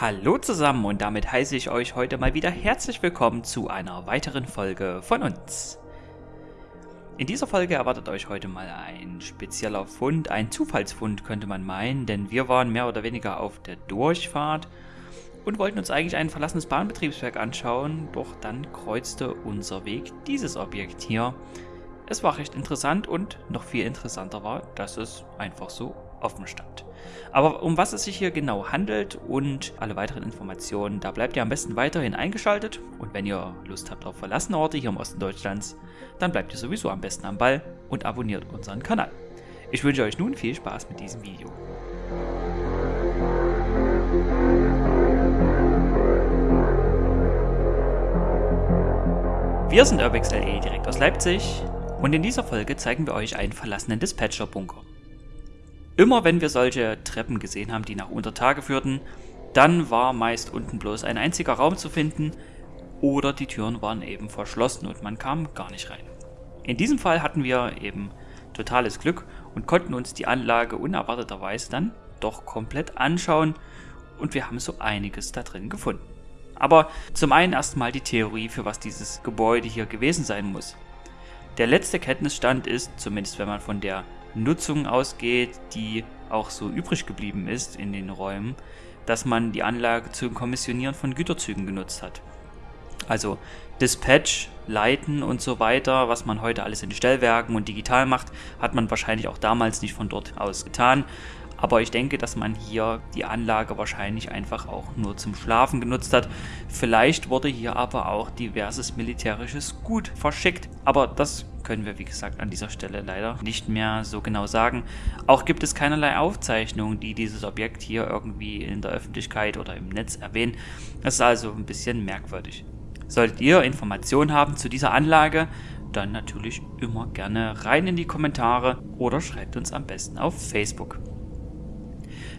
Hallo zusammen und damit heiße ich euch heute mal wieder herzlich willkommen zu einer weiteren Folge von uns. In dieser Folge erwartet euch heute mal ein spezieller Fund, ein Zufallsfund könnte man meinen, denn wir waren mehr oder weniger auf der Durchfahrt und wollten uns eigentlich ein verlassenes Bahnbetriebswerk anschauen, doch dann kreuzte unser Weg dieses Objekt hier. Es war recht interessant und noch viel interessanter war, dass es einfach so offen stand. Aber um was es sich hier genau handelt und alle weiteren Informationen, da bleibt ihr am besten weiterhin eingeschaltet. Und wenn ihr Lust habt auf verlassene Orte hier im Osten Deutschlands, dann bleibt ihr sowieso am besten am Ball und abonniert unseren Kanal. Ich wünsche euch nun viel Spaß mit diesem Video. Wir sind UrbexLE direkt aus Leipzig und in dieser Folge zeigen wir euch einen verlassenen Dispatcher-Bunker. Immer wenn wir solche Treppen gesehen haben, die nach Untertage führten, dann war meist unten bloß ein einziger Raum zu finden oder die Türen waren eben verschlossen und man kam gar nicht rein. In diesem Fall hatten wir eben totales Glück und konnten uns die Anlage unerwarteterweise dann doch komplett anschauen und wir haben so einiges da drin gefunden. Aber zum einen erstmal die Theorie, für was dieses Gebäude hier gewesen sein muss. Der letzte Kenntnisstand ist, zumindest wenn man von der Nutzung ausgeht, die auch so übrig geblieben ist in den Räumen, dass man die Anlage zum Kommissionieren von Güterzügen genutzt hat. Also Dispatch, Leiten und so weiter, was man heute alles in Stellwerken und digital macht, hat man wahrscheinlich auch damals nicht von dort aus getan. Aber ich denke, dass man hier die Anlage wahrscheinlich einfach auch nur zum Schlafen genutzt hat. Vielleicht wurde hier aber auch diverses militärisches Gut verschickt. Aber das können wir, wie gesagt, an dieser Stelle leider nicht mehr so genau sagen. Auch gibt es keinerlei Aufzeichnungen, die dieses Objekt hier irgendwie in der Öffentlichkeit oder im Netz erwähnen. Das ist also ein bisschen merkwürdig. Solltet ihr Informationen haben zu dieser Anlage, dann natürlich immer gerne rein in die Kommentare oder schreibt uns am besten auf Facebook.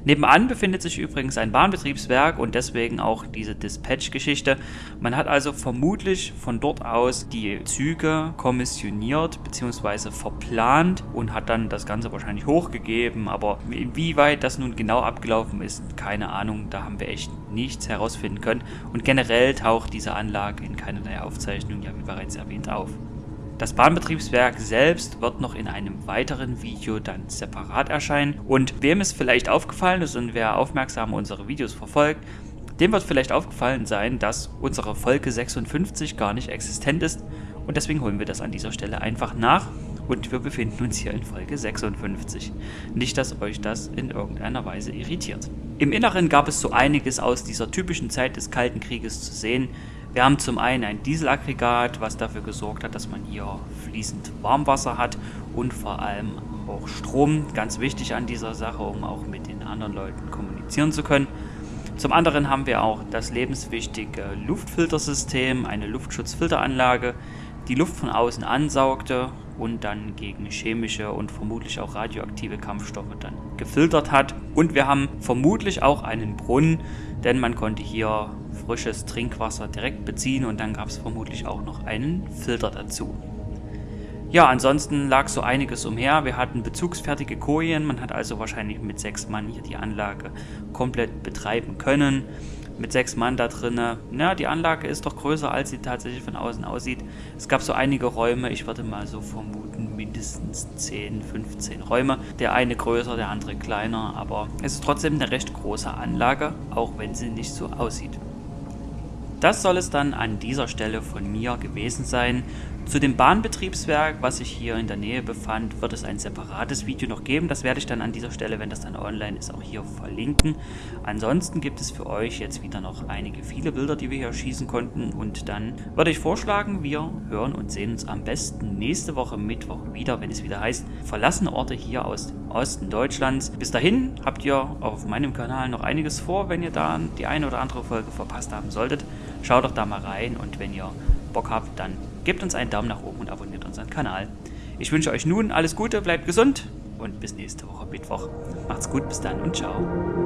Nebenan befindet sich übrigens ein Bahnbetriebswerk und deswegen auch diese Dispatch-Geschichte. Man hat also vermutlich von dort aus die Züge kommissioniert bzw. verplant und hat dann das Ganze wahrscheinlich hochgegeben. Aber inwieweit das nun genau abgelaufen ist, keine Ahnung. Da haben wir echt nichts herausfinden können. Und generell taucht diese Anlage in keinerlei Aufzeichnung, ja wie bereits erwähnt, auf. Das Bahnbetriebswerk selbst wird noch in einem weiteren Video dann separat erscheinen und wem es vielleicht aufgefallen ist und wer aufmerksam unsere Videos verfolgt, dem wird vielleicht aufgefallen sein, dass unsere Folge 56 gar nicht existent ist und deswegen holen wir das an dieser Stelle einfach nach und wir befinden uns hier in Folge 56. Nicht, dass euch das in irgendeiner Weise irritiert. Im Inneren gab es so einiges aus dieser typischen Zeit des Kalten Krieges zu sehen, wir haben zum einen ein Dieselaggregat, was dafür gesorgt hat, dass man hier fließend Warmwasser hat und vor allem auch Strom, ganz wichtig an dieser Sache, um auch mit den anderen Leuten kommunizieren zu können. Zum anderen haben wir auch das lebenswichtige Luftfiltersystem, eine Luftschutzfilteranlage, die Luft von außen ansaugte und dann gegen chemische und vermutlich auch radioaktive Kampfstoffe dann gefiltert hat. Und wir haben vermutlich auch einen Brunnen, denn man konnte hier frisches Trinkwasser direkt beziehen und dann gab es vermutlich auch noch einen Filter dazu. Ja, ansonsten lag so einiges umher. Wir hatten bezugsfertige Kojen, man hat also wahrscheinlich mit sechs Mann hier die Anlage komplett betreiben können. Mit sechs Mann da drinnen, na, die Anlage ist doch größer, als sie tatsächlich von außen aussieht. Es gab so einige Räume, ich würde mal so vermuten, mindestens 10, 15 Räume. Der eine größer, der andere kleiner, aber es ist trotzdem eine recht große Anlage, auch wenn sie nicht so aussieht. Das soll es dann an dieser Stelle von mir gewesen sein. Zu dem Bahnbetriebswerk, was sich hier in der Nähe befand, wird es ein separates Video noch geben. Das werde ich dann an dieser Stelle, wenn das dann online ist, auch hier verlinken. Ansonsten gibt es für euch jetzt wieder noch einige viele Bilder, die wir hier schießen konnten. Und dann würde ich vorschlagen, wir hören und sehen uns am besten nächste Woche Mittwoch wieder, wenn es wieder heißt, verlassene Orte hier aus dem Osten Deutschlands. Bis dahin habt ihr auf meinem Kanal noch einiges vor, wenn ihr da die eine oder andere Folge verpasst haben solltet. Schaut doch da mal rein und wenn ihr Bock habt, dann gebt uns einen Daumen nach oben und abonniert unseren Kanal. Ich wünsche euch nun alles Gute, bleibt gesund und bis nächste Woche Mittwoch. Macht's gut, bis dann und ciao.